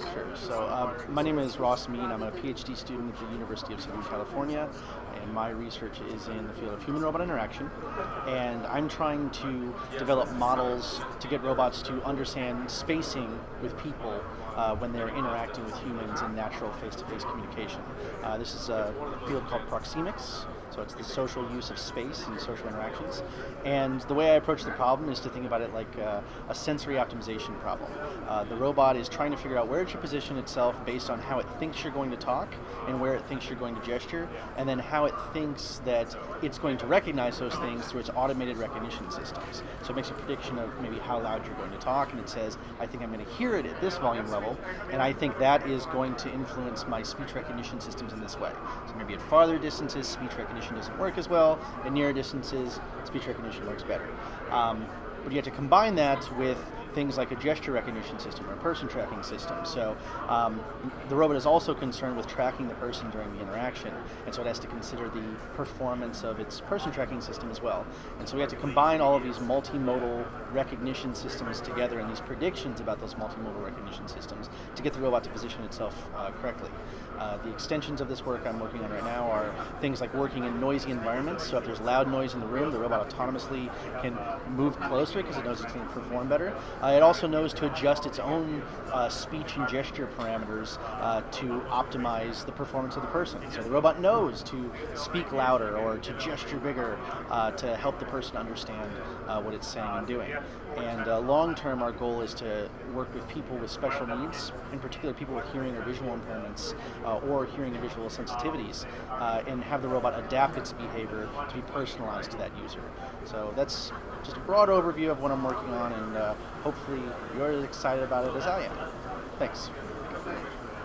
Sure. So, uh, my name is Ross Mead. I'm a PhD student at the University of Southern California, and my research is in the field of human robot interaction. And I'm trying to develop models to get robots to understand spacing with people uh, when they're interacting with humans in natural face to face communication. Uh, this is a field called proxemics. So it's the social use of space and social interactions. And the way I approach the problem is to think about it like uh, a sensory optimization problem. Uh, the robot is trying to figure out where it should position itself based on how it thinks you're going to talk and where it thinks you're going to gesture, and then how it thinks that it's going to recognize those things through its automated recognition systems. So it makes a prediction of maybe how loud you're going to talk, and it says, I think I'm going to hear it at this volume level, and I think that is going to influence my speech recognition systems in this way. So maybe at farther distances, speech recognition doesn't work as well. At nearer distances, speech recognition works better. Um, but you have to combine that with things like a gesture recognition system or a person tracking system. So um, the robot is also concerned with tracking the person during the interaction, and so it has to consider the performance of its person tracking system as well. And so we have to combine all of these multimodal recognition systems together and these predictions about those multimodal recognition systems to get the robot to position itself uh, correctly. Uh, the extensions of this work I'm working on right now are things like working in noisy environments. So if there's loud noise in the room, the robot autonomously can move closer because it knows it's going to perform better. Uh, it also knows to adjust its own uh, speech and gesture parameters uh, to optimize the performance of the person. So the robot knows to speak louder or to gesture bigger uh, to help the person understand uh, what it's saying and doing. And uh, long term, our goal is to work with people with special needs, in particular people with hearing or visual impairments or hearing and visual sensitivities, and have the robot adapt its behavior to be personalized to that user. So that's just a broad overview of what I'm working on, and uh, hopefully you're as excited about it as I am. Thanks.